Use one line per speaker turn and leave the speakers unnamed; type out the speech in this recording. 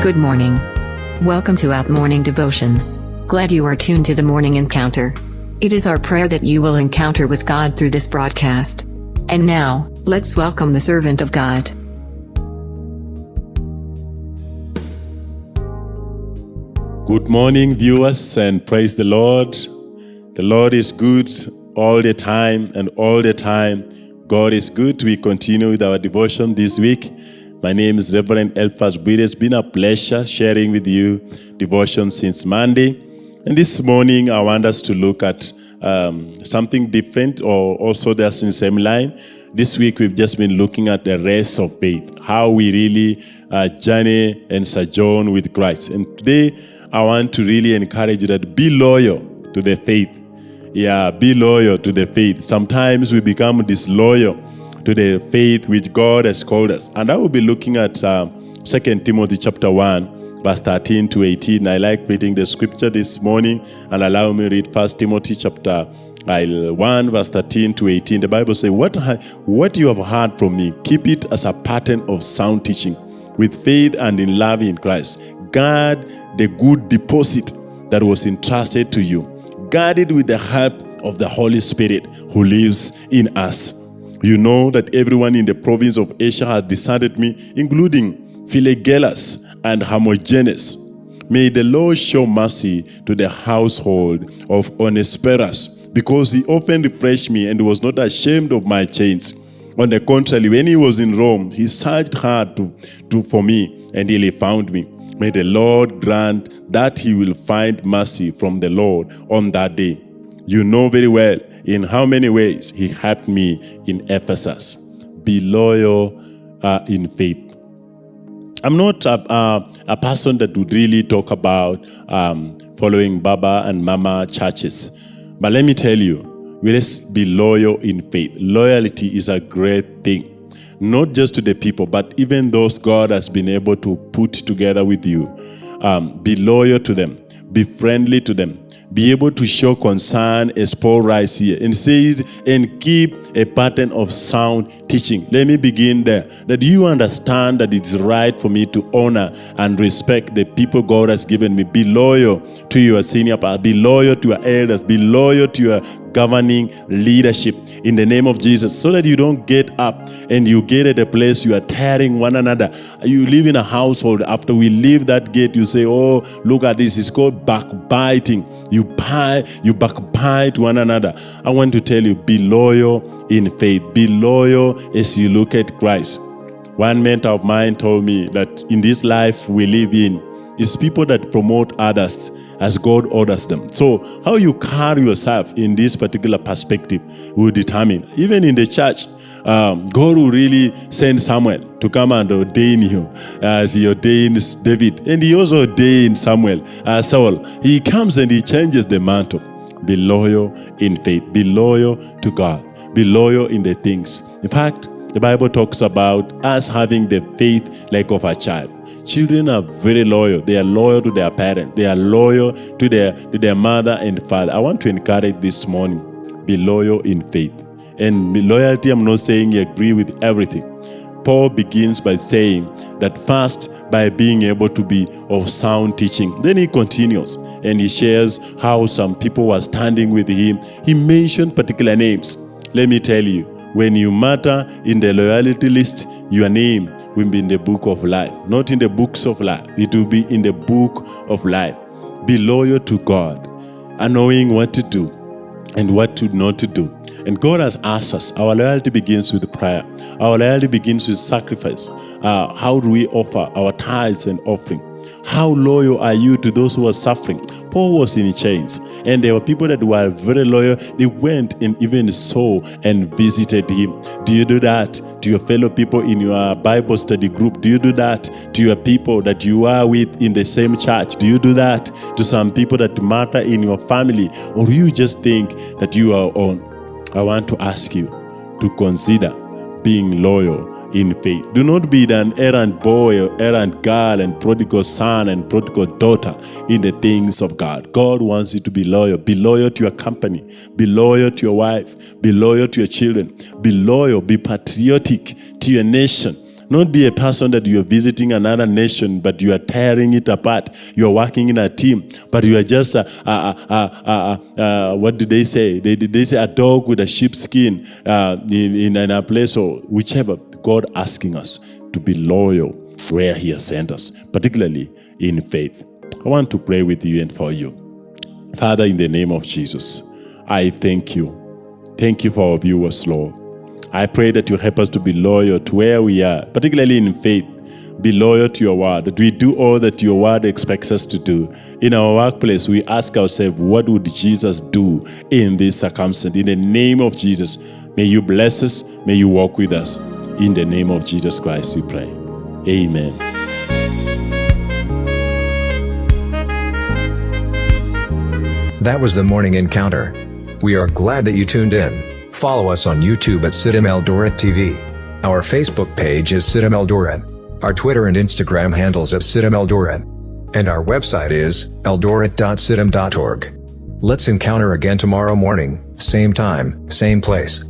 Good morning. Welcome to Out Morning Devotion. Glad you are tuned to the morning encounter. It is our prayer that you will encounter with God through this broadcast. And now, let's welcome the servant of God.
Good morning, viewers, and praise the Lord. The Lord is good all the time, and all the time, God is good. We continue with our devotion this week. My name is Reverend Elphas Bwire. It's been a pleasure sharing with you devotion since Monday. And this morning, I want us to look at um, something different, or also that's in the same line. This week, we've just been looking at the race of faith, how we really uh, journey and sojourn with Christ. And today, I want to really encourage you that be loyal to the faith. Yeah, be loyal to the faith. Sometimes we become disloyal to the faith which God has called us. And I will be looking at uh, 2 Timothy chapter 1, verse 13 to 18. I like reading the scripture this morning and allow me read 1 Timothy chapter uh, 1, verse 13 to 18. The Bible says, what, what you have heard from me, keep it as a pattern of sound teaching, with faith and in love in Christ. Guard the good deposit that was entrusted to you. Guard it with the help of the Holy Spirit who lives in us. You know that everyone in the province of Asia has deserted me, including Phygelus and Hermogenes. May the Lord show mercy to the household of Onesiphorus, because he often refreshed me and was not ashamed of my chains. On the contrary, when he was in Rome, he searched hard to, to, for me, and he found me. May the Lord grant that he will find mercy from the Lord on that day. You know very well in how many ways he helped me in Ephesus. Be loyal uh, in faith. I'm not a, a, a, person that would really talk about um, following Baba and Mama churches. But let me tell you, we let's be loyal in faith. Loyalty is a great thing, not just to the people, but even those God has been able to put together with you. Um, be loyal to them, be friendly to them, be able to show concern as Paul writes here and says, and keep a pattern of sound teaching. Let me begin there. That you understand that it's right for me to honor and respect the people God has given me. Be loyal to your senior. Be loyal to your elders. Be loyal to your governing leadership in the name of Jesus so that you don't get up and you get at a place you are tearing one another. You live in a household. After we leave that gate, you say, oh, look at this. It's called backbiting. You, pie, you backbite one another. I want to tell you, be loyal in faith. Be loyal as you look at Christ. One mentor of mine told me that in this life we live in, is people that promote others as God orders them. So how you carry yourself in this particular perspective will determine. Even in the church, um, God will really send Samuel to come and ordain you as he ordains David. And he also ordained Samuel, uh, Saul. He comes and he changes the mantle. Be loyal in faith. Be loyal to God. Be loyal in the things. In fact, the Bible talks about us having the faith like of a child. Children are very loyal. They are loyal to their parents. They are loyal to their, to their mother and father. I want to encourage this morning, be loyal in faith. And loyalty, I'm not saying you agree with everything. Paul begins by saying that first, by being able to be of sound teaching. Then he continues and he shares how some people were standing with him. He mentioned particular names. Let me tell you, when you matter in the loyalty list, your name will be in the book of life, not in the books of life. It will be in the book of life. Be loyal to God knowing what to do and what to not to do. And God has asked us, our loyalty begins with prayer. Our loyalty begins with sacrifice. Uh, how do we offer our tithes and offering? How loyal are you to those who are suffering? Paul was in chains, and there were people that were very loyal. They went and even saw and visited him. Do you do that to your fellow people in your Bible study group? Do you do that to your people that you are with in the same church? Do you do that to some people that matter in your family? Or you just think that you are on? I want to ask you to consider being loyal in faith. Do not be an errant boy or errant girl and prodigal son and prodigal daughter in the things of God. God wants you to be loyal. Be loyal to your company. Be loyal to your wife. Be loyal to your children. Be loyal. Be patriotic to your nation. Not be a person that you are visiting another nation, but you are tearing it apart. You are working in a team, but you are just a, a, a, a, what do they say? They, they say a dog with a sheepskin uh, in, in a place or whichever. God asking us to be loyal where He has sent us, particularly in faith. I want to pray with you and for you. Father, in the name of Jesus, I thank you. Thank you for our viewers, Lord. I pray that you help us to be loyal to where we are, particularly in faith. Be loyal to your word, that we do all that your word expects us to do. In our workplace, we ask ourselves, what would Jesus do in this circumstance? In the name of Jesus, may you bless us, may you walk with us. In the name of Jesus Christ, we pray. Amen.
That was the morning encounter. We are glad that you tuned in. Follow us on YouTube at CITAM Eldoret TV. Our Facebook page is CITAM Eldoret. Our Twitter and Instagram handles at CITAM Eldoret. And our website is eldoret.citam.org. Let's encounter again tomorrow morning, same time, same place.